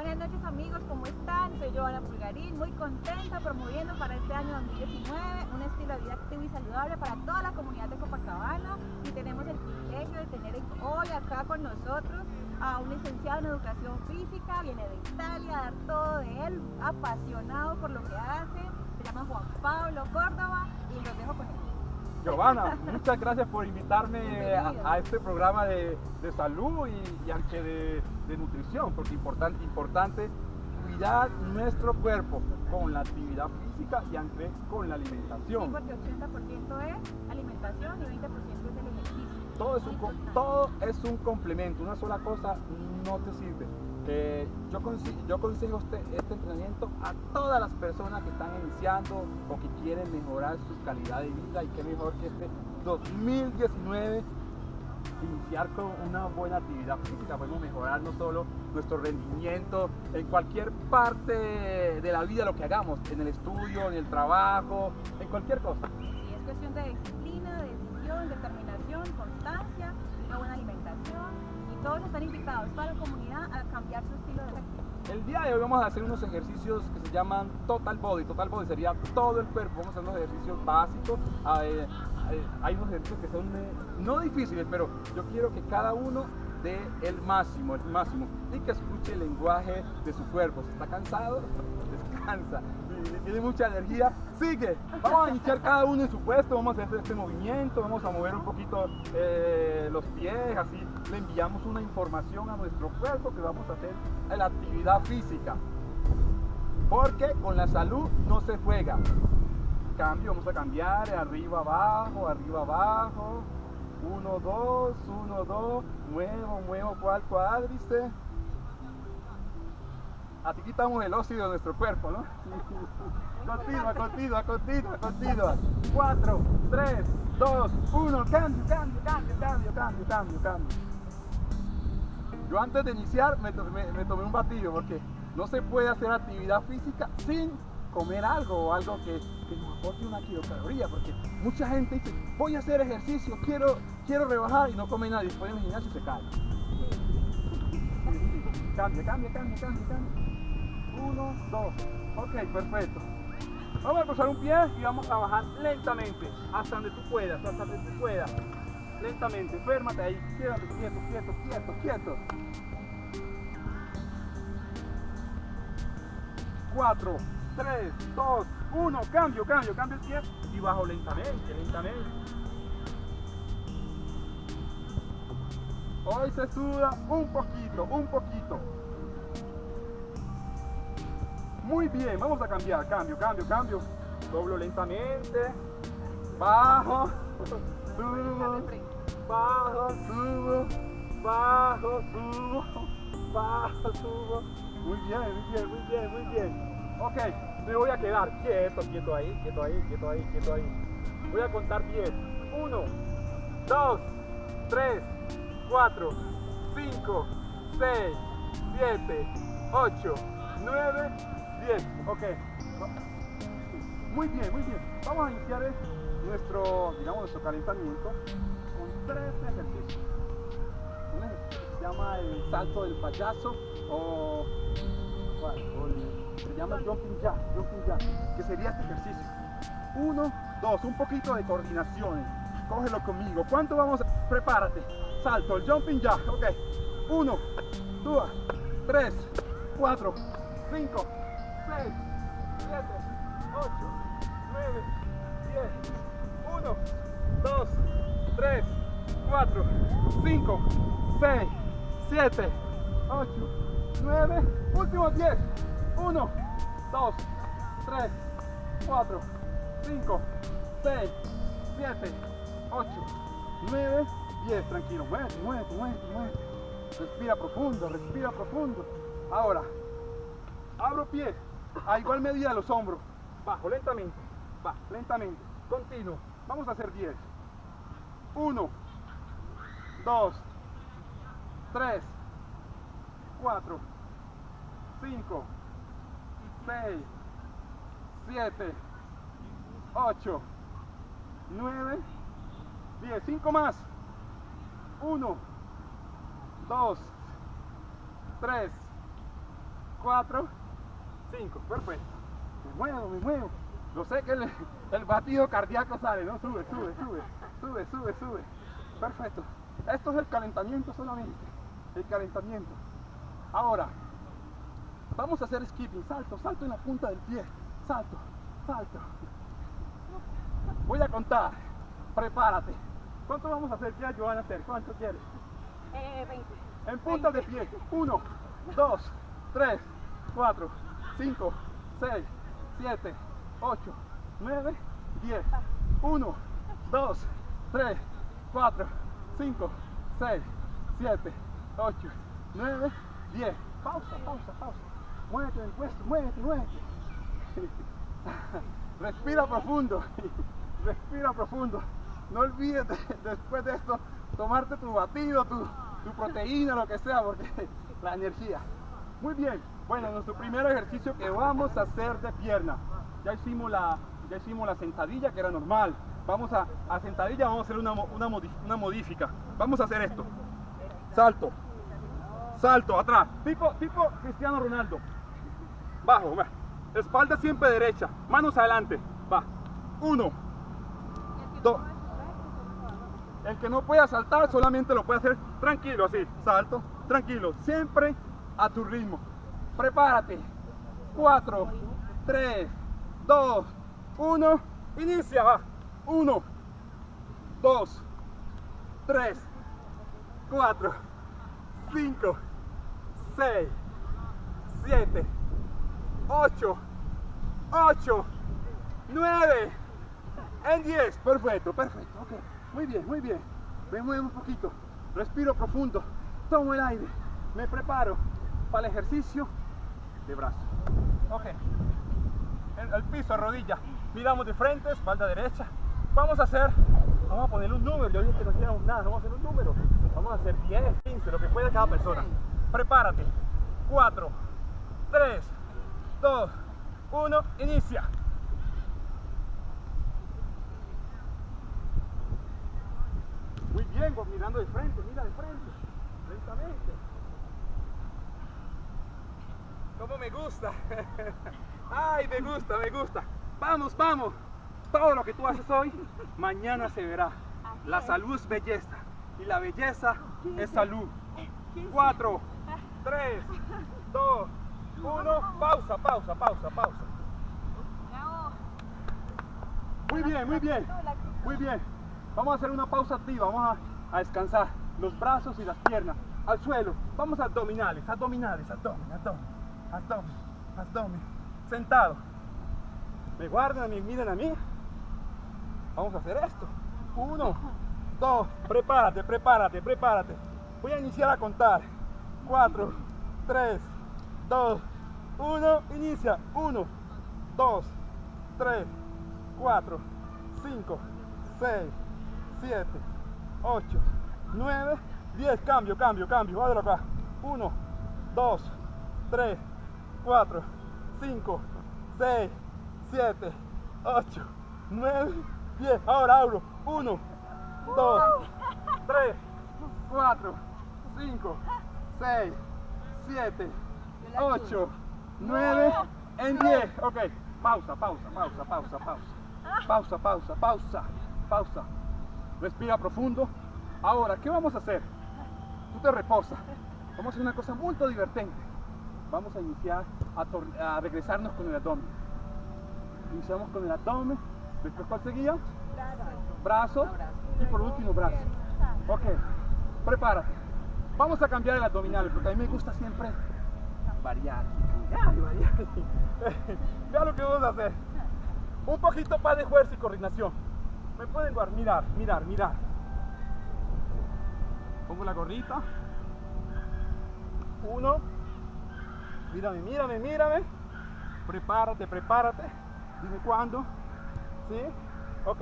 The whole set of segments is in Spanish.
Buenas noches amigos, ¿cómo están? Soy Joana Pulgarín, muy contenta promoviendo para este año 2019 un estilo de vida activo y saludable para toda la comunidad de Copacabana y tenemos el privilegio de tener hoy acá con nosotros a un licenciado en educación física, viene de Italia dar todo de él, apasionado por lo que hace, se llama Juan Pablo Córdoba y los dejo con él. Giovanna, muchas gracias por invitarme a, este programa de, salud y, aunque de, nutrición, porque importante, importante cuidar nuestro cuerpo con la actividad física y aunque con la alimentación. Sí, porque 80% es alimentación y 20% es el ejercicio. Todo es, un, todo es un complemento, una sola cosa no te sirve yo, yo aconsejo este, este, entrenamiento a todas las personas que están iniciando o que quieren mejorar su calidad de vida y qué mejor que este 2019 iniciar con una buena actividad física, podemos mejorar no solo nuestro rendimiento en cualquier parte de la vida, lo que hagamos, en el estudio, en el trabajo, en cualquier cosa. Y es cuestión de disciplina, decisión, determinación, constancia, todos están invitados, toda la comunidad, a cambiar su estilo de vida. El día de hoy vamos a hacer unos ejercicios que se llaman Total Body. Total Body sería todo el cuerpo. Vamos a hacer unos ejercicios básicos. Eh, eh, hay unos ejercicios que son eh, no difíciles, pero yo quiero que cada uno dé el máximo, el máximo. Y que escuche el lenguaje de su cuerpo. Si está cansado, descansa tiene mucha energía, sigue. Vamos a iniciar cada uno en su puesto, vamos a hacer este movimiento, vamos a mover un poquito los pies, así le enviamos una información a nuestro cuerpo que vamos a hacer la actividad física. Porque con la salud no se juega. Cambio, vamos a cambiar arriba, abajo, arriba, abajo. Uno, dos, uno, dos, muevo, muevo, cual cuádriceps Así quitamos el óxido de nuestro cuerpo, ¿no? Continua, continua, continua, continua. 4, 3, 2, 1, cambio, cambio, cambio, cambio, cambio, cambio, cambio. Yo antes de iniciar me, tomé un batido porque no se puede hacer actividad física sin comer algo o algo que, nos aporte una kilocaloría porque mucha gente dice voy a hacer ejercicio, quiero, quiero rebajar y no come nada y después en el gimnasio se cae. Cambia, cambia, cambia, cambia, cambia. Uno, dos. Ok, perfecto. Vamos a cruzar un pie y vamos a bajar lentamente, hasta donde tú puedas, hasta donde tú puedas. Lentamente, férmate ahí, quédate quieto, quieto, quieto, quieto. Cuatro, tres, dos, uno, cambio, cambio, cambio el pie y bajo lentamente, lentamente. Hoy se suda un poquito, un poquito. Muy bien, vamos a cambiar, cambio, cambio, cambio. Doblo lentamente, bajo, subo, bajo, subo, bajo, subo, bajo, subo. Muy bien, muy bien, muy bien, muy bien. Ok, me voy a quedar quieto, quieto ahí, quieto ahí, quieto ahí, quieto ahí. Voy a contar 10. 1, 2, 3, 4, 5, 6, 7, 8, 9, Bien, ok. Muy bien, muy bien. Vamos a iniciar nuestro, digamos, nuestro calentamiento con tres ejercicios. Un ejercicio se llama el salto del payaso o, se llama jumping jack, jumping jack, que sería este ejercicio. Uno, dos, un poquito de coordinación. Cógelo conmigo. ¿Cuánto vamos a? Prepárate. Salto, el jumping jack. Ok. Uno, dos, tres, cuatro, cinco, 6, 7, 8, 9, 10, 1, 2, 3, 4, 5, 6, 7, 8, 9, 10, último 10, 1, 2, 3, 4, 5, 6, 7, 8, 9, 10, tranquilo, muévete, muévete, muévete, muévete, respira profundo, respira profundo, ahora, abro pie, a igual medida los hombros. Bajo, lentamente. Va, lentamente. Continuo. Vamos a hacer 10. 1, 2, 3, 4, 5, 6, 7, 8, 9, 10. 5 más. 1, 2, 3, 4, 5. Perfecto. Me muevo, me muevo. Lo sé que el, el batido cardíaco sale, ¿no? Sube, sube, sube, sube, sube, sube. Perfecto. Esto es el calentamiento solamente. El calentamiento. Ahora, vamos a hacer skipping. Salto, salto en la punta del pie. Salto, salto. Voy a contar. Prepárate. ¿Cuánto vamos a hacer? ¿Qué van a hacer? ¿Cuánto quieres? Eh, 20. En punta de pie. 1, 2, 3, 4, 5, 6, 7, 8, 9, 10. 1, 2, 3, 4, 5, 6, 7, 8, 9, 10. Pausa, pausa, pausa. Muévete del puesto, muévete, muévete. Respira profundo. Respira profundo. No olvides de- después de esto tomarte tu batido, tu, tu proteína, lo que sea, porque la energía. Muy bien. Bueno, nuestro primer ejercicio que vamos a hacer de pierna. Ya hicimos la, ya hicimos la sentadilla que era normal. Vamos a, a sentadilla, vamos a hacer una, una, una modifica. Vamos a hacer esto. Salto. Salto, atrás. Tipo, tipo Cristiano Ronaldo. Bajo. Espalda siempre derecha. Manos adelante. Va. Uno. Dos. El que no pueda saltar solamente lo puede hacer tranquilo, así. Salto, tranquilo. Siempre a tu ritmo. Prepárate. Cuatro, tres, dos, uno. Inicia, va. Uno, dos, tres, cuatro, cinco, seis, siete, ocho, ocho, nueve, en 10. Perfecto, perfecto. ok. Muy bien, muy bien. Me muevo un poquito. Respiro profundo. Tomo el aire. Me preparo para el ejercicio de brazo. Ok. El, el piso, rodilla. Miramos de frente, espalda derecha. Vamos a hacer, vamos a poner un número. Yo dije que no hiciéramos nada. Vamos a hacer un número. Vamos a hacer 10, 15, lo que pueda cada persona. Prepárate. 4, 3, 2, 1. Inicia. Muy bien, mirando de frente, mira de frente, lentamente. ¿Cómo me gusta? Ay, me gusta, me gusta. Vamos, vamos. Todo lo que tú haces hoy, mañana se verá. La salud es belleza y la belleza es salud. Cuatro, tres, dos, uno. Pausa, pausa, pausa, pausa. Muy bien, muy bien. Muy bien. Vamos a hacer una pausa activa. Vamos a, a descansar los brazos y las piernas al suelo. Vamos a abdominales, abdominales, abdomen, abdomen, abdomen, abdomen. Sentado. Me guardan a mí, miren a mí. Vamos a hacer esto. Uno, dos, prepárate, prepárate, prepárate. Voy a iniciar a contar. Cuatro, tres, dos, uno. Inicia. Uno, dos, tres, 4, 5, 6, 7, 8, 9, 10. Cambio, cambio, cambio. Vádalo acá. 1, 2, 3, 4, 5, 6, 7, 8, 9, 10. Ahora abro. 1, 2, 3, 4, 5, 6, 7, 8, 9, en 10. Ok, pausa, pausa, pausa, pausa, pausa. Pausa, pausa, pausa, pausa. Respira profundo. Ahora, ¿qué vamos a hacer? Tú te reposas. Vamos a hacer una cosa muy divertente. Vamos a iniciar a, a regresarnos con el abdomen. Iniciamos con el abdomen. Después, ¿cuál seguía? Brazos. Y por último, brazos. Ok, prepárate. Vamos a cambiar el abdominal porque a mí me gusta siempre variar. variar. Vea lo que vamos a hacer. Un poquito más de fuerza y coordinación. Me pueden guardar, mirar, mirar, mirar. Pongo la gorrita. Uno. Mírame, mírame, mírame. Prepárate, prepárate. Dime cuándo. ¿Sí? Ok.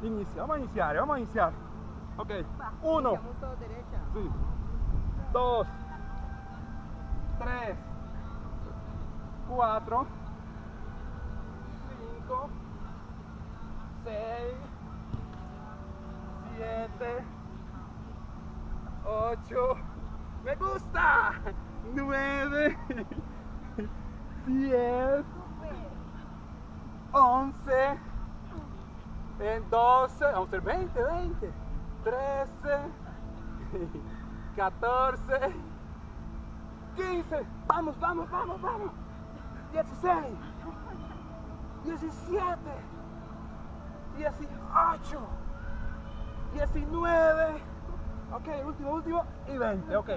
Inicia, vamos a iniciar, vamos a iniciar. Ok. Uno. Sí. Dos. Tres. Cuatro. Cinco. Seis. Siete. Ocho. Me gusta. Nueve. 10, 11, en 12, vamos a hacer 20, 20, 13, 14, 15, vamos, vamos, vamos, vamos, 16, 17, 18, 19, ok, último, último, y 20, ok.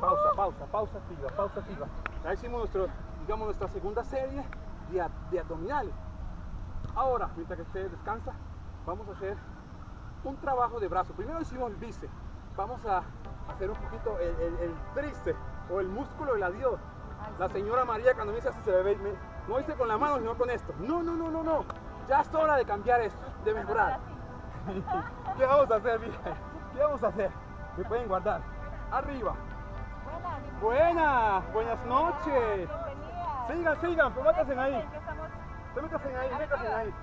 Pausa, pausa, pausa activa, pausa activa. Ya hicimos nuestro, digamos, nuestra segunda serie de, de abdominales. Ahora, mientras que usted descansa, vamos a hacer un trabajo de brazo. Primero hicimos el bíceps. Vamos a hacer un poquito el, el, el tríceps o el músculo del adiós. La señora María cuando me dice así se ve, me- no dice con la mano, sino con esto. No, no, no, no, no. Ya es hora de cambiar esto, de mejorar. ¿Qué vamos a hacer, mija? ¿Qué vamos a hacer? Me pueden guardar. Arriba. Buenas, buenas noches. Sigan, sigan, pues métanse ahí. Se métanse ahí, métanse ahí.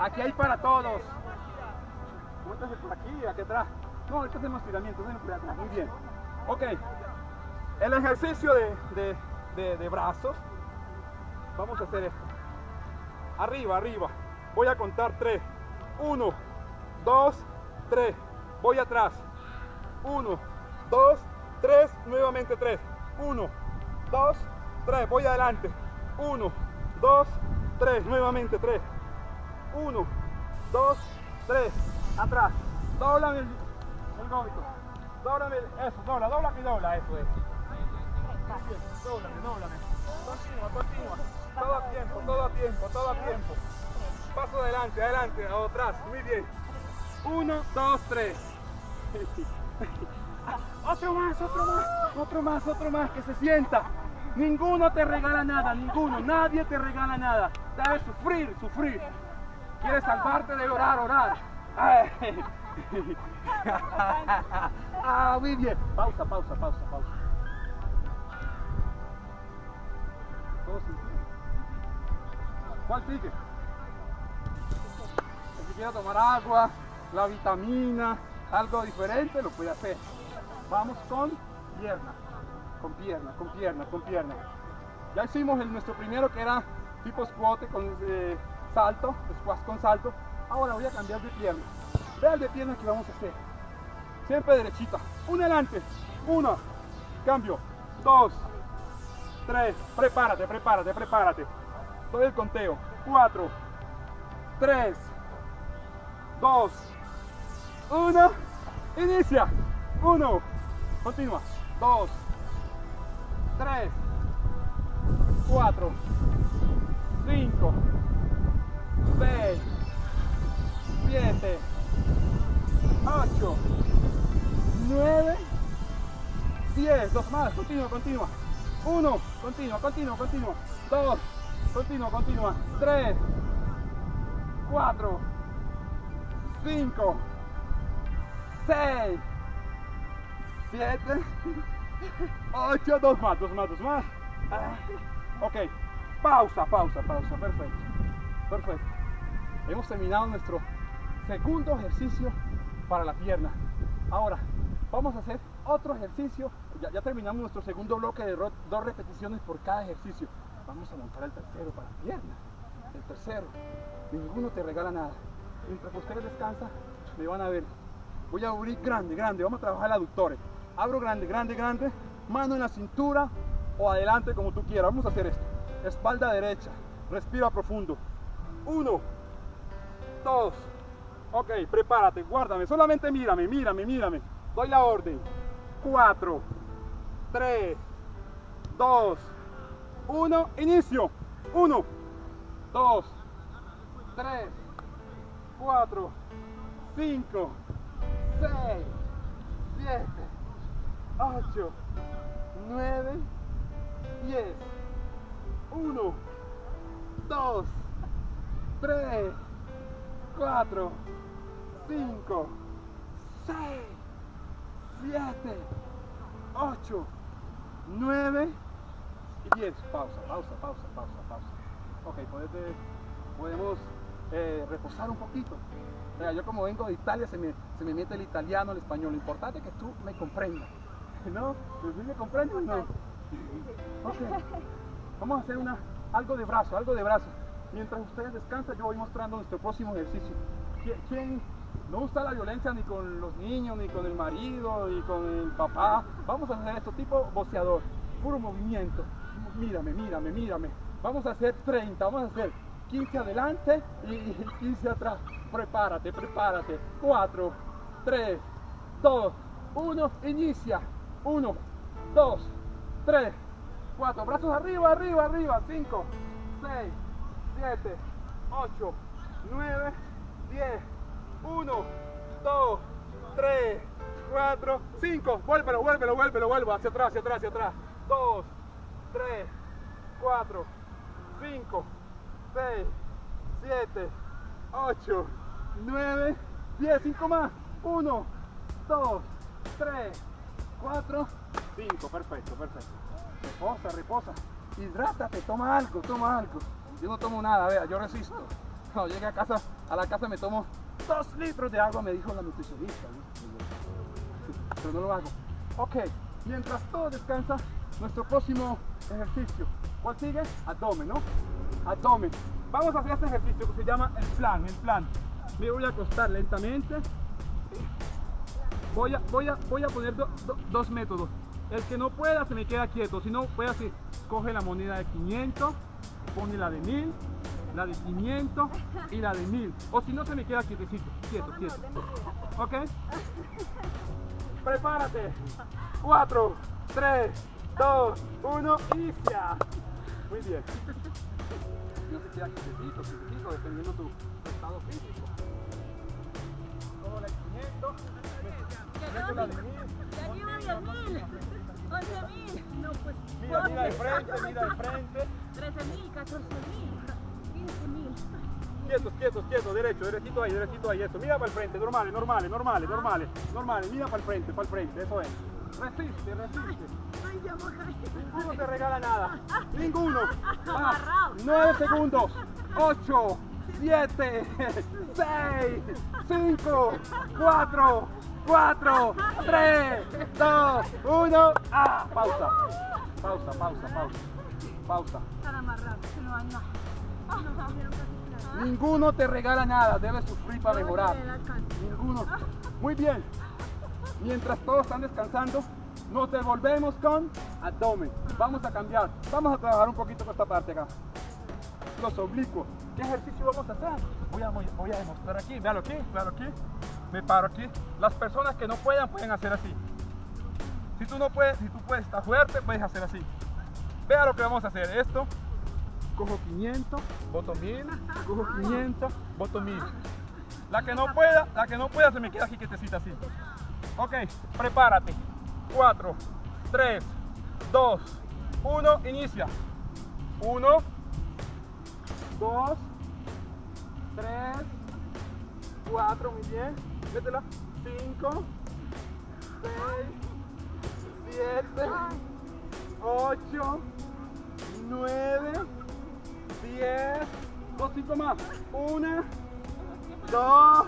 Aquí hay para todos. Métanse por aquí, aquí atrás. No, ahorita hacemos estiramientos, ven por. Muy bien. Ok. El ejercicio de, de, de, de brazos. Vamos a hacer esto. Arriba, arriba. Voy a contar tres. Uno, dos, tres. Voy atrás. Uno, dos, tres. Nuevamente tres. Uno, dos, tres. Voy adelante. Uno, dos, tres. Nuevamente tres. Uno, dos, tres. Atrás. Doblame el, el gómito. El- eso, dobla, dobla y dobla. Eso es. Bien, Dóblame, dóblame. Continúa, continúa. Todo a tiempo, todo a tiempo, todo a tiempo. Paso adelante, adelante, atrás. Muy bien. Uno, dos, tres. Otro más, otro más, otro más, otro más, que se sienta. Ninguno te regala nada, ninguno, nadie te regala nada. Debes sufrir, sufrir. Quieres salvarte de orar, orar. Ah, muy bien. Pausa, pausa, pausa, pausa. Todos sintieron. ¿Cuál sigue? Si quiere tomar agua, la vitamina, algo diferente, lo puede hacer. Vamos con pierna, con pierna, con pierna, con pierna. Ya hicimos el, nuestro primero que era tipo squat con eh, salto, squat con salto. Ahora voy a cambiar de pierna. Vea el de pierna que vamos a hacer. Siempre derechita. Un adelante. Uno. Cambio. Dos. Tres. Prepárate, prepárate, prepárate. Doy el conteo. Cuatro. Tres. Dos. Uno. Inicia. Uno. Continúa. Dos. Tres. Cuatro. Cinco. Seis. Siete. Ocho. Nueve. Diez. Dos más. Continúa, continúa. Uno. Continúa, continúa, continúa. Dos. Continúa, continúa. Tres. Cuatro. Cinco. Seis. Siete. Ocho. Dos más, dos más, dos más. Ah, Ok. Pausa, pausa, pausa. Perfecto. Perfecto. Hemos terminado nuestro segundo ejercicio para la pierna. Ahora, vamos a hacer otro ejercicio. Ya, terminamos nuestro segundo bloque de dos repeticiones por cada ejercicio. Vamos a montar el tercero para la pierna. El tercero. Ninguno te regala nada. Mientras ustedes descansan, me van a ver. Voy a abrir grande, grande. Vamos a trabajar aductores. Abro grande, grande, grande. Mano en la cintura o adelante como tú quieras. Vamos a hacer esto. Espalda derecha. Respira profundo. Uno, dos. Ok, prepárate, guárdame. Solamente mírame, mírame, mírame. Doy la orden. Cuatro, tres, dos, uno. Inicio. Uno, dos, tres, cuatro, cinco, seis, siete, ocho, nueve, diez. Uno, dos, tres, cuatro, cinco, seis, siete, ocho, nueve y diez. Pausa, pausa, pausa, pausa, pausa. Ok, podete- podemos eh, reposar un poquito. Mira, yo como vengo de Italia se me, se me mete el italiano, el español. Lo importante es que tú me comprendas. ¿No? ¿Sí me comprendes o no? Ok. Vamos a hacer una algo de brazo, algo de brazo. Mientras ustedes descansan, yo voy mostrando nuestro próximo ejercicio. ¿Quién no usa la violencia ni con los niños, ni con el marido, ni con el papá? Vamos a hacer esto tipo boceador, puro movimiento. Mírame, mírame, mírame. Vamos a hacer 30, vamos a hacer 15 adelante y 15 atrás. Prepárate, prepárate. 4, 3, 2, 1, inicia. 1, 2, 3, 4. Brazos arriba, arriba, arriba. 5, 6, 7, 8, 9, 10. 1, 2, 3, 4, 5. Vuélvelo, vuélvelo, vuélvelo, vuelvo. Hacia atrás, hacia atrás, hacia atrás. 2, 3, 4, 5, 6, 7, 8, 9, 10. 5 más. 1, 2, 3, 4, 5. Perfecto, perfecto. Reposa, reposa. Hidrátate, toma algo, toma algo. Yo no tomo nada, vea, yo resisto. Cuando llegue a casa, a la casa me tomo 2 litros de agua, me dijo la nutricionista. Pero no lo hago. Ok, mientras todo descansa, nuestro próximo ejercicio. ¿Cuál sigue? Abdomen, ¿no? Abdomen. Vamos a hacer este ejercicio que se llama el plan, el plan. Me voy a acostar lentamente. Voy a, voy a, voy a poner dos métodos. El que no pueda se me queda quieto, si no, voy así. Coge la moneda de 500, pone la de 1000, la de 500 y la de 1000. O si no, se me queda quietecito, quieto, quieto. ¿Ok? Prepárate. 4, 3, 2, 1, inicia. Muy bien. No se queda quietecito, quietecito, dependiendo tu estado físico. Como la de 500, la de 1000. Ya llevo 10.000. 11.000. No, pues. Mira, mira de frente, mira de frente. 13.000, 14.000. Quietos, quietos, quietos, derecho, derechito ahí, derechito ahí, eso. Mira para el frente, normales, normales, normales, normales, normales. Mira para el frente, para el frente, eso es. Resiste, resiste. Ninguno te regala nada. Ninguno. Ah, 9 segundos. 8, 7, 6, 5, 4, 4, 3, 2, 1. Ah, pausa. Pausa, pausa, pausa. Pausa. Se lo Ninguno te regala nada, debes sufrir para mejorar. Ninguno. Muy bien. Mientras todos están descansando, nos devolvemos con abdomen. Vamos a cambiar. Vamos a trabajar un poquito con esta parte acá. Los oblicuos. ¿Qué ejercicio vamos a hacer? Voy a, voy a demostrar aquí. Véalo aquí, véalo aquí. Me paro aquí. Las personas que no puedan pueden hacer así. Si tú no puedes, si tú puedes estar fuerte, puedes hacer así. Vea lo que vamos a hacer. Esto cojo 500, voto 1000, cojo 500, voto 1000. La que no pueda, la que no pueda se me queda aquí quietecita así. Ok, prepárate. 4, 3, 2, 1, inicia. 1, 2, 3, 4, muy bien. Métela. 5, 6, 7, 8, 9, diez, dos, más, una, dos,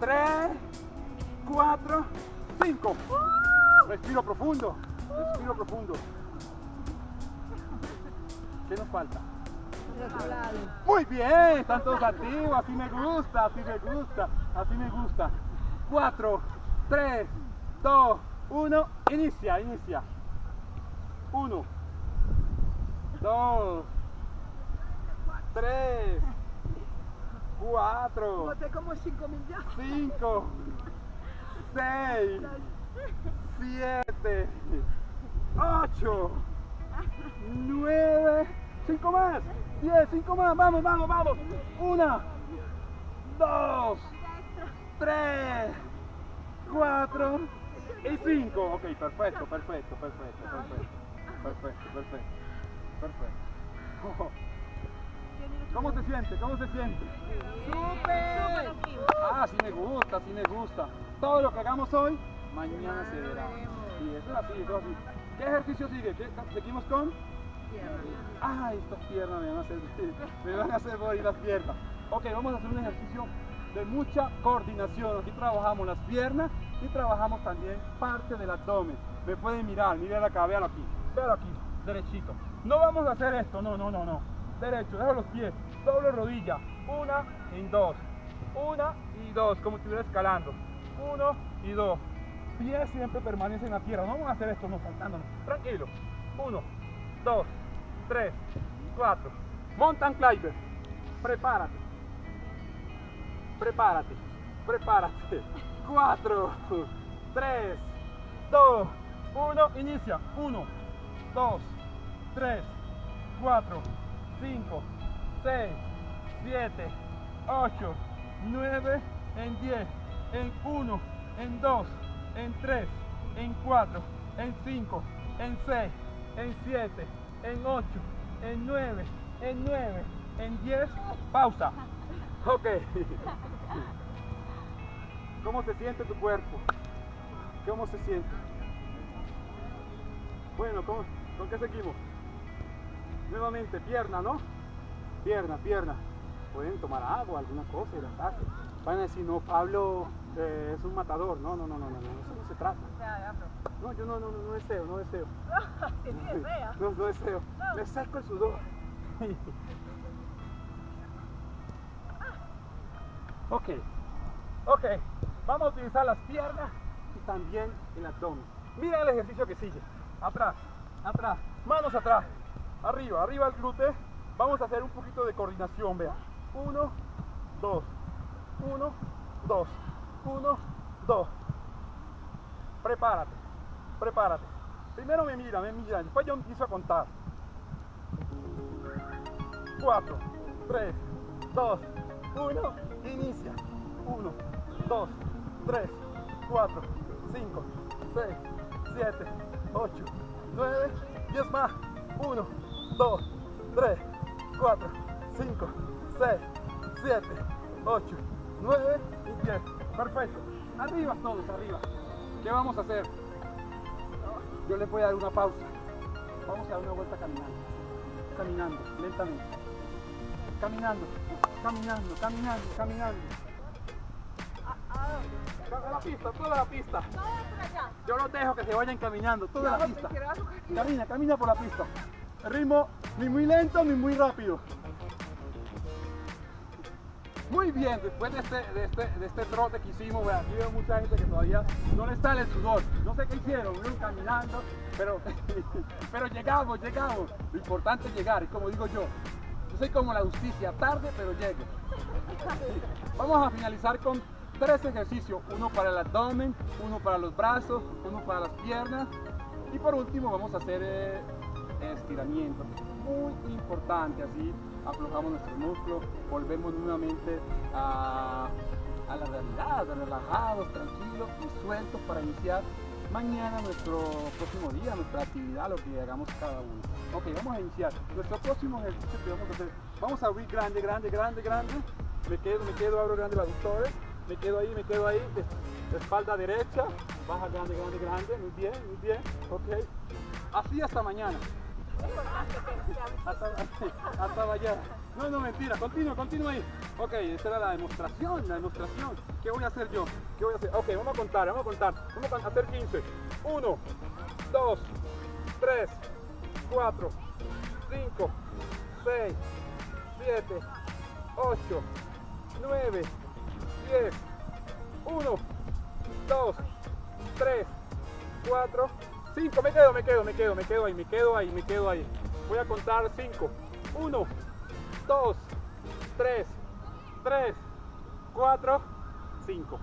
tres, cuatro, cinco. ¡Uh! Respiro profundo, respiro profundo. ¿Qué nos falta? Muy bien, están todos activos, así me gusta, así me gusta, así me gusta. 4, 3, 2, 1, inicia, inicia. 1, 2, tres, cuatro. Boté como cinco millones. Cinco, seis, siete, ocho, nueve, cinco más, diez, cinco más. Vamos, vamos, vamos. Una, dos, tres, cuatro y cinco. Ok, perfecto, perfecto, perfecto, perfecto, perfecto, perfecto. perfecto. ¿Cómo se siente? ¿Cómo se siente? ¡Súper! Ah, sí me gusta, sí me gusta. Todo lo que hagamos hoy, mañana se verá. Sí, eso es así, eso es así. ¿Qué ejercicio sigue? ¿Seguimos con? Ay, estas piernas me van a hacer, me van a hacer morir las piernas. Ok, vamos a hacer un ejercicio de mucha coordinación. Aquí trabajamos las piernas y trabajamos también parte del abdomen. Me pueden mirar, miren acá, véanlo aquí. Véanlo aquí. derechito. No vamos a hacer esto, no, no, no, no. Derecho, dejo los pies, doble rodilla, una y dos, una y dos, como estuviera escalando, uno y dos. Pies siempre permanecen en la tierra, no vamos a hacer esto, no, saltándonos, tranquilo. Uno, dos, tres, cuatro. Mountain climber, prepárate, prepárate, prepárate. Cuatro, tres, dos, uno, inicia. Uno, dos, tres, cuatro, cinco, seis, siete, ocho, nueve, en diez, en uno, en dos, en tres, en cuatro, en cinco, en seis, en siete, en ocho, en nueve, en nueve, en diez, pausa. Ok. ¿Cómo se siente tu cuerpo? ¿Cómo se siente? Bueno, ¿con, ¿con qué seguimos? Nuevamente, pierna, ¿no? Pierna, pierna. Pueden tomar agua, alguna cosa, hidratarse. Van a decir, no, Pablo eh, es un matador. No, no, no, no, no, no, eso no se trata. No, yo no, no, no, no deseo, no deseo. Fea. No, no deseo. Me seco el sudor. ok, ok. Vamos a utilizar las piernas y también el abdomen. Mira el ejercicio que sigue. Atrás, atrás, manos atrás. Arriba, arriba el glúteo. Vamos a hacer un poquito de coordinación, vea. Uno, dos, uno, dos, uno, dos. Prepárate, prepárate. Primero me mira, me mira, después yo empiezo a contar. 4, 3, 2, 1, inicia. 1, 2, 3, 4, 5, 6, 7, 8, 9, 10 más. 1, 2, 3, 4, 5, 6, 7, 8, 9 y 10. Perfecto. Arriba todos, arriba. ¿Qué vamos a hacer? Yo les voy a dar una pausa. Vamos a dar una vuelta caminando. Caminando, lentamente. Caminando, caminando, caminando, caminando. Toda la pista, toda la pista. No, por allá. Yo los dejo que se vayan caminando, toda la No, pista. Camina, camina por la pista. Ritmo ni muy lento ni muy rápido. Muy bien, después de este, de este, de este trote que hicimos, bueno, aquí veo mucha gente que todavía no le sale el sudor. No sé qué hicieron, fueron caminando, pero, pero llegamos, llegamos. Lo importante es llegar, y como digo yo, yo soy como la justicia, tarde pero llego. Vamos a finalizar con tres ejercicios, uno para el abdomen, uno para los brazos, uno para las piernas y por último vamos a hacer eh, estiramiento, muy importante, así aflojamos nuestros músculos, volvemos nuevamente a, la realidad, relajados, tranquilos y sueltos para iniciar mañana nuestro próximo día, nuestra actividad, lo que hagamos cada uno. Ok, vamos a iniciar. Nuestro próximo ejercicio que vamos a hacer, vamos a abrir grande, grande, grande, grande. Me quedo, me quedo, abro grande los aductores. Me quedo ahí, me quedo ahí. es- Espalda derecha, baja grande, grande, grande. Muy bien, muy bien. Ok. Así hasta mañana. Hasta, hasta. No, no, mentira. Continúa, continúa ahí. Ok, esa era la demostración, la demostración. ¿Qué voy a hacer yo? ¿Qué voy a hacer? Ok, vamos a contar, vamos a contar. Vamos a hacer 15. 1, 2, 3, 4, 5, 6, 7, 8, 9, 10, 1, 2, 3, 4, 5. Me quedo, me quedo, me quedo, me quedo ahí, me quedo ahí, me quedo ahí. Voy a contar 5. 1, 2, 3, 3, 4, 5.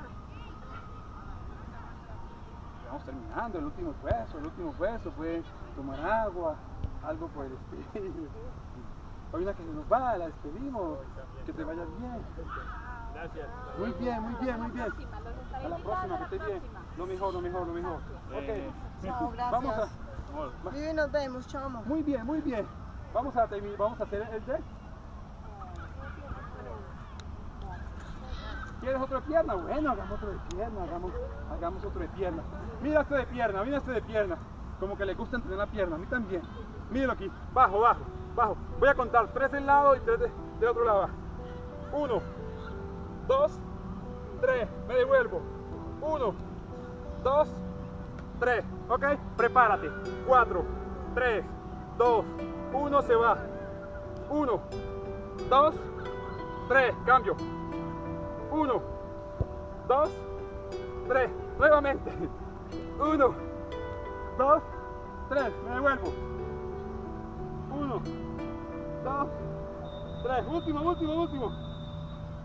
Vamos terminando, el último esfuerzo, el último esfuerzo fue tomar agua, algo por el estilo. Hay una que se nos va, la despedimos, que te vayas bien. Gracias. Muy bien, muy bien, muy bien. A la próxima, que esté bien. Lo mejor, lo mejor, lo mejor. Ok. Chao, gracias. Vamos a, Vivi, nos vemos, chamo. muy bien, muy bien. Vamos a terminar, vamos a hacer el deck. ¿Quieres otro de pierna? Bueno, hagamos otro de pierna, hagamos, hagamos otro de pierna. Mira este de pierna, mira este de pierna. Como que le gusta entrenar la pierna, a mí también. Míralo aquí, bajo, bajo, bajo. Voy a contar tres del lado y tres de- del otro lado. Uno, 2, 3, me devuelvo, 1, 2, 3, ok, prepárate, 4, 3, 2, 1, se va, 1, 2, 3, cambio, 1, 2, 3, nuevamente, 1, 2, 3, me devuelvo, 1, 2, 3, último, último, último,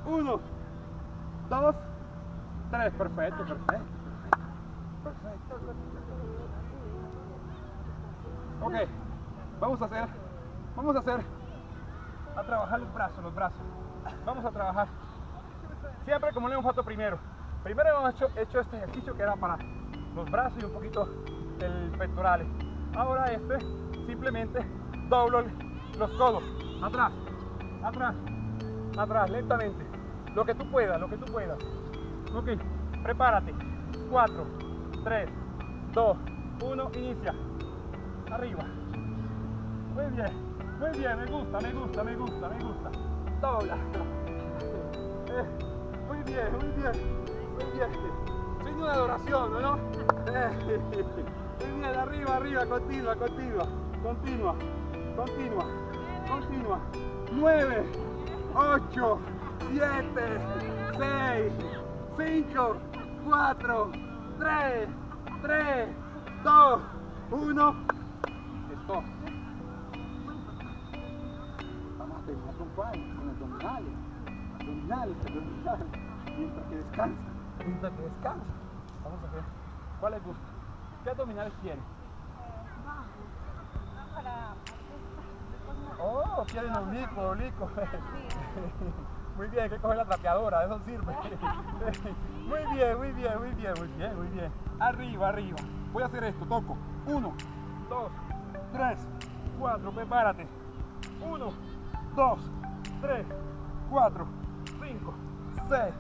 1, 2, 3, dos, tres, perfecto, perfecto. Perfecto. Ok, vamos a hacer, vamos a hacer, a trabajar los brazos, los brazos. Vamos a trabajar siempre como le hemos hecho primero. Primero hemos hecho, hecho este ejercicio que era para los brazos y un poquito el pectorales. Ahora este, simplemente doblo los codos, atrás, atrás, atrás, lentamente. Lo que tú puedas, lo que tú puedas. Ok, prepárate. 4, 3, 2, 1, inicia. Arriba. Muy bien, muy bien, me gusta, me gusta, me gusta, me gusta. Dobla. Eh, muy bien, muy bien, muy bien. Signo de adoración, ¿no? Eh, muy bien, arriba, arriba, continua, continua, continua, continua, continua. 9, 8, 7, 6, 5, 4, 3, 3, 2, 1. Stop. Vamos a terminar con cuál? Con abdominales. Abdominales, abdominales. Mientras que descansa. Mientras que descansa. Vamos a ver. ¿Cuál les gusta? ¿Qué abdominales quieren? Oh, quieren oblicuo, oblicuo. Muy bien, hay que coger la trapeadora, eso sirve. Muy bien, muy bien, muy bien, muy bien, muy bien. Arriba, arriba. Voy a hacer esto, toco. Uno, dos, tres, cuatro, prepárate. Uno, dos, tres, cuatro, cinco, seis,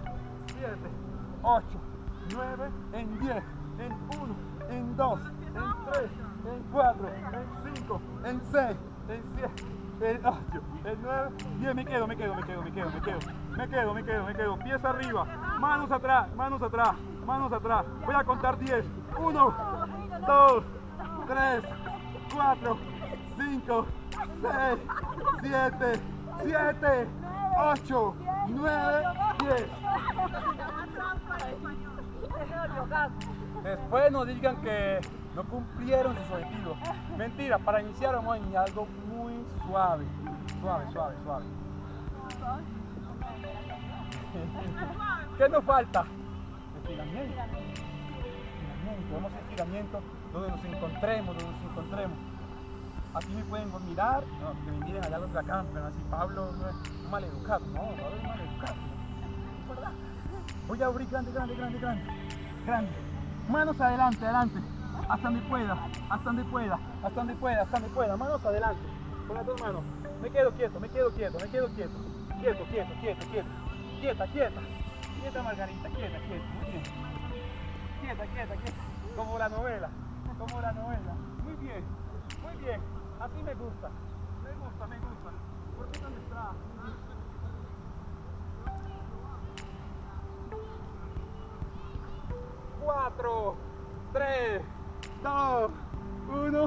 siete, ocho, nueve, en diez, en uno, en dos, en tres, en cuatro, en cinco, en seis, en siete el 8, el 9, 10, me quedo, me quedo, me quedo, me quedo, me quedo, me quedo, me quedo, me quedo, pies arriba, manos atrás, manos atrás, manos atrás, voy a contar 10, 1, 2, 3, 4, 5, 6, 7, 7, 8, 9, 10. Después nos digan que no cumplieron sus objetivos. Mentira, para iniciar vamos a iniciar algo muy suave, suave, suave, suave. ¿Qué nos falta? Estiramiento. Estiramiento. Vamos a estiramiento donde nos encontremos, donde nos encontremos. Aquí me pueden mirar, no, que me miren allá los de acá, pero así Pablo no es mal educado, no, Pablo es mal educado. Voy a abrir grande, grande, grande, grande, grande. Manos adelante, adelante, hasta donde pueda, hasta donde pueda, hasta donde pueda, hasta donde pueda, manos adelante con las dos manos. Me quedo quieto, me quedo quieto, me quedo quieto. Quieto, quieto, quieto, quieto. Quieta, quieta. Quieta, Margarita, quieta, quieta. Muy bien. Quieta, quieta, quieta. Como la novela, como la novela. Muy bien, muy bien. Así me gusta. Me gusta, me gusta. ¿Por qué dónde está? Cuatro, tres, dos, uno.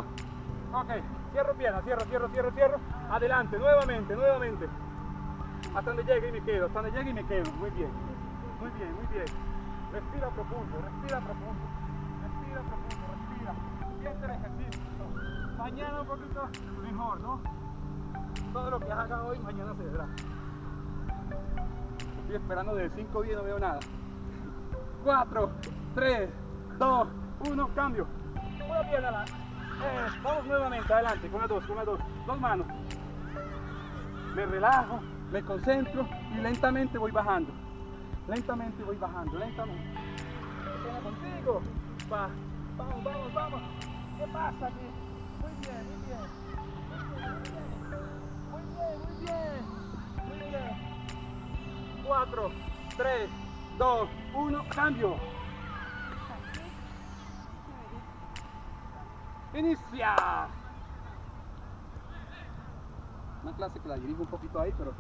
Ok. Cierro pierna, cierro, cierro, cierro, cierro. Adelante, nuevamente, nuevamente. Hasta donde llegue y me quedo, hasta donde llegue y me quedo. Muy bien, muy bien, muy bien. Respira profundo, respira profundo. Respira profundo, respira. Siente el ejercicio. Mañana un poquito mejor, ¿no? Todo lo que haga hoy, mañana se verá. Estoy esperando de 5 días, no veo nada. 4, 3, 2, 1, cambio. Una pierna la eh, vamos nuevamente, adelante, con las dos, con las dos, dos manos. Me relajo, me concentro y lentamente voy bajando. Lentamente voy bajando, lentamente. ¿Qué contigo? Va, vamos, vamos, vamos. ¿Qué pasa aquí? Muy bien, muy bien. Muy bien, muy bien. Muy bien. Cuatro, tres, dos, uno, cambio. ¡Inicia! Una clase que la dirijo un poquito ahí, pero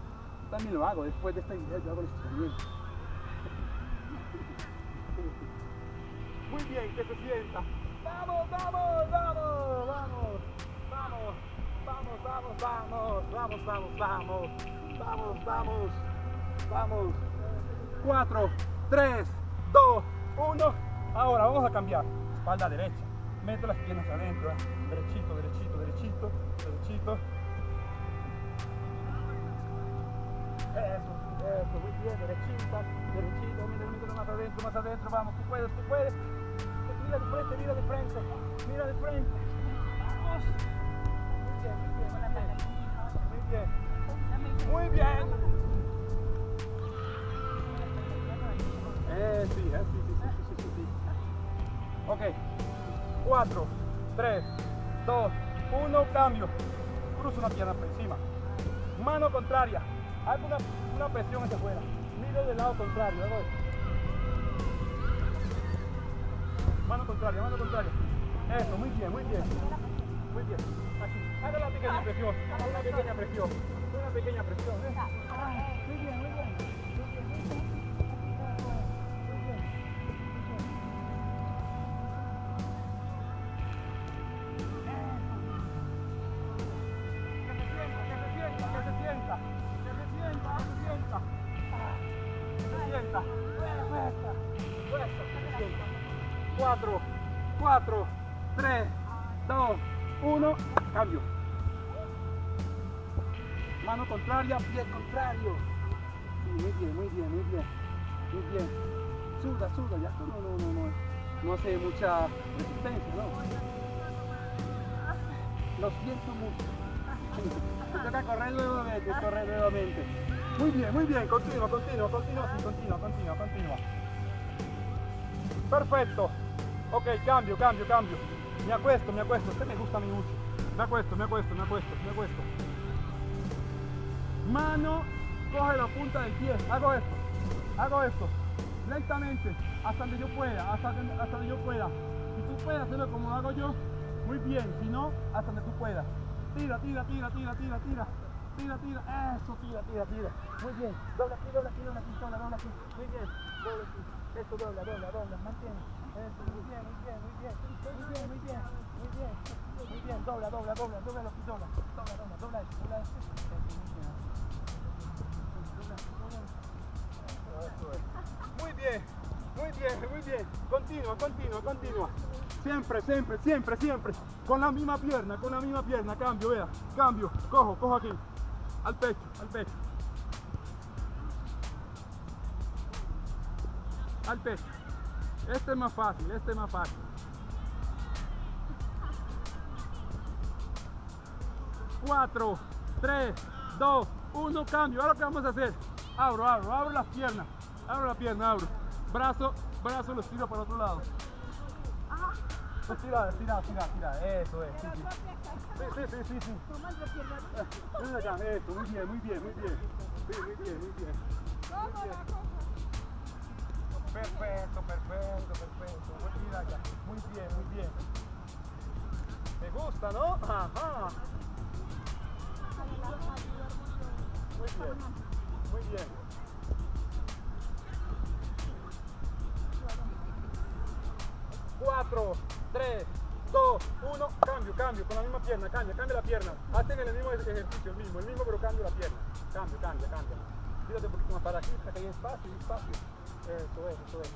también lo hago. Después de esta idea yo hago el estiramiento. Muy bien, que se sienta. ¡Vamos, vamos, vamos, vamos! ¡Vamos! Vamos, vamos, vamos, vamos, vamos. Vamos, vamos, vamos. 4, 3, 2, 1. Ahora vamos a cambiar. Espalda derecha. Meto las piernas adentro. ¿eh? Derechito, derechito, derechito, derechito. Eso, eso, muy bien, derechita, derechito, mira, mira más adentro, más adentro, vamos, tú puedes, tú puedes. Mira de frente, mira de frente, mira de frente. Vamos. Muy bien, muy bien, muy bien. Muy bien. Eh, sí, eh, sí, sí, sí, sí, sí, sí. Ok. 4, 3, 2, 1, cambio. Cruzo una pierna por encima. Mano contraria. Hago una, una presión hacia afuera. Miro del lado contrario. hago esto. Mano contraria, mano contraria. Eso, muy bien, muy bien. Muy bien. Aquí. Haga una pequeña presión. Haga una pequeña presión. Una pequeña presión. ¿eh? Muy bien, muy bien. Bien, muy bien, muy bien. Muy bien. Suda, suda, ya. No, no, no, no. No hace mucha resistencia, ¿no? Lo siento mucho. Te toca correr nuevamente, correr nuevamente. Muy bien, muy bien. Continua, continua, continua, sí, continua, continua, continua. Perfecto. Ok, cambio, cambio, cambio. Me acuesto, me acuesto. Este me gusta mi mucho. Me acuesto, me acuesto, me acuesto, me acuesto. Mano, coge la punta del pie. Hago esto. Hago esto. Lentamente. Hasta donde yo pueda. Hasta hasta donde yo pueda. Si tú puedes hacerlo como hago yo, muy bien. Si no, hasta donde tú puedas. Tira, tira, tira, tira, tira, tira. Tira, tira. Eso, tira, tira, tira. Muy bien. Dobla aquí, dobla aquí, dobla aquí, dobla, dobla aquí. Muy bien. Dobla aquí. Dobla, dobla, dobla. Mantiene. Eso, muy bien, muy bien, muy bien. Muy bien, muy bien. Muy bien. Muy bien. Dobla, dobla, dobla. Dobla dobla. Dobla, dobla, dobla dobla esto. Eso, muy bien. Dobla, Muy bien, muy bien, muy bien. Continua, continua, continua. Siempre, siempre, siempre, siempre. Con la misma pierna, con la misma pierna. Cambio, vea. Cambio. Cojo, cojo aquí. Al pecho, al pecho. Al pecho. Este es más fácil, este es más fácil. Cuatro, tres, dos, uno, cambio. Ahora qué vamos a hacer. Abro, abro, abro las piernas. Abro la pierna, abro. Brazo, brazo lo estiro para otro lado. Estira, estira, estira, estira. Eso es. Sí, sí. Sí, sí, sí, sí, acá, eso, muy bien, muy bien, muy bien. Sí, muy bien, muy bien. Muy bien. Perfecto, perfecto, perfecto. Muy bien acá. Muy bien, muy bien. Me gusta, ¿no? Ajá. Muy bien, muy bien. Cuatro, tres, dos, uno, cambio, cambio, con la misma pierna, cambia, cambia la pierna. Hacen el mismo ejercicio, el mismo, el mismo, pero cambio la pierna. Cambio, cambia, cambia. Tírate un poquito más para aquí, para que haya espacio, espacio. Eso es, eso es.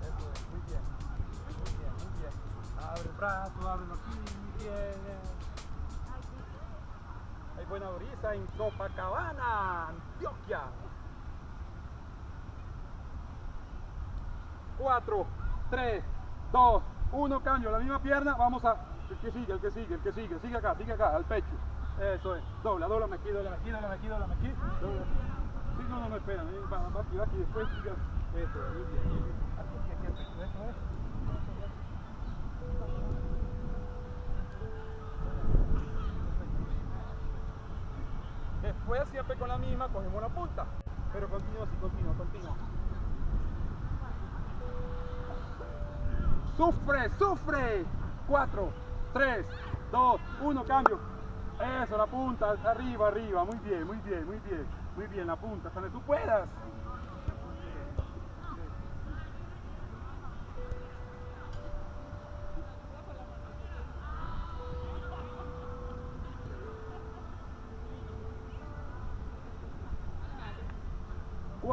Eso es, muy bien. Muy bien, muy bien. Abre el brazo, ábrelo aquí, bien. Buena brisa en Copacabana, Antioquia. 4, 3, 2, 1, cambio, la misma pierna, vamos a, el que sigue, el que sigue, el que sigue, sigue acá, sigue acá, al pecho, eso es, dobla, dobla aquí, dobla aquí, dobla aquí, dobla aquí, dobla aquí, sí, no, no, no, espera, eh, va, va aquí, va aquí, después sigue, eso, muy bien, eso es, Después siempre con la misma cogemos la punta, pero continúa así, continúa, continúa. Sufre, sufre. 4, 3, 2, 1, cambio. Eso, la punta, arriba, arriba. Muy bien, muy bien, muy bien. Muy bien, la punta, hasta donde tú puedas.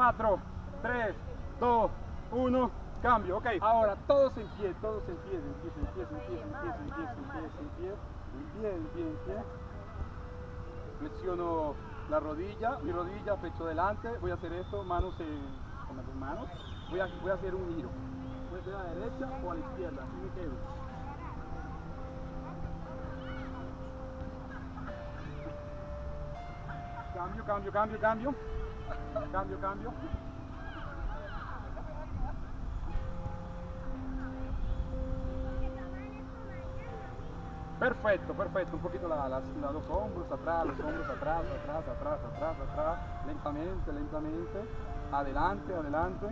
4, 3, 2, 1, cambio. Ok, ahora todos en pie, todos en pie, en pie, en pie, en pie, en pie, en pie, en pie, en pie, en pie, en pie, la rodilla, mi rodilla, pecho delante. Voy a hacer esto, manos en, con las manos. Voy a, voy a hacer un giro. Ser a la derecha o a la izquierda, así me quedo. Cambio, cambio, cambio, cambio. Cambio, cambio. Perfecto, perfecto. Un poquito la- la- los hombros atrás, los hombros atrás, atrás, atrás, atrás, atrás. Lentamente, lentamente. Adelante, adelante.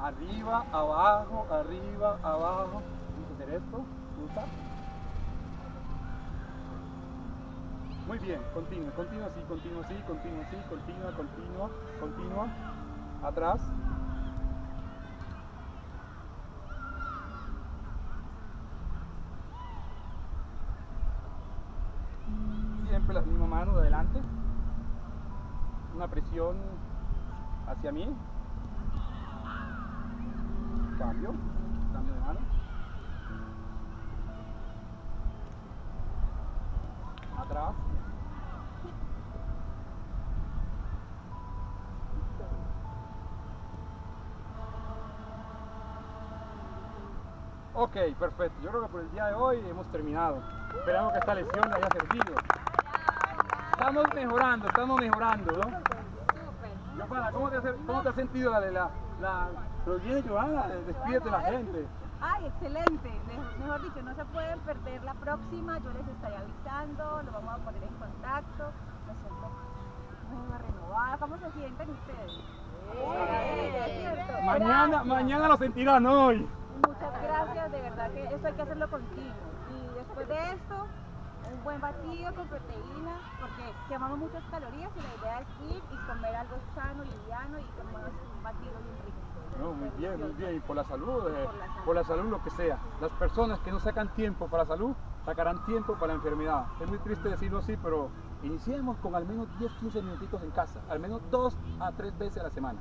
Arriba, abajo, arriba, abajo. Vamos a hacer esto. Usa. Muy bien, continua, continua así, continua así, continua así, continua, continua, continua. Atrás. Siempre las mismas manos de adelante. Una presión hacia mí. Cambio. Cambio de mano. Atrás. Ok, perfecto. Yo creo que por el día de hoy hemos terminado. Esperamos que esta lesión le haya servido. Estamos mejorando, estamos mejorando, ¿no? Súper. ¿cómo te, has- cómo te has sentido la de la, la... Pero bien, Giovanna, despídete la gente. Ay, excelente. Me- Mejor dicho, no se pueden perder la próxima. Yo les estaré avisando, lo vamos a poner en contacto. Me siento nueva, renovada. ¿Cómo se sienten ustedes? Mañana, mañana lo sentirán hoy. Gracias, de verdad que esto hay que hacerlo continuo. Y después de esto, un buen batido con proteína, porque quemamos muchas calorías y la idea es ir y comer algo sano, liviano y tomar un batido bien rico. No, muy bien, muy bien. Y por la salud, eh, Por la salud. por la salud lo que sea. Las personas que no sacan tiempo para la salud, sacarán tiempo para la enfermedad. Es muy triste decirlo así, pero iniciemos con al menos 10, 15 minutitos en casa. Al menos dos a tres veces a la semana.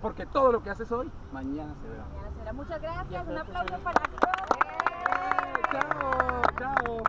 Porque todo lo que haces hoy, mañana se verá. Mañana será. Muchas gracias, un aplauso para todos. Chao, chao.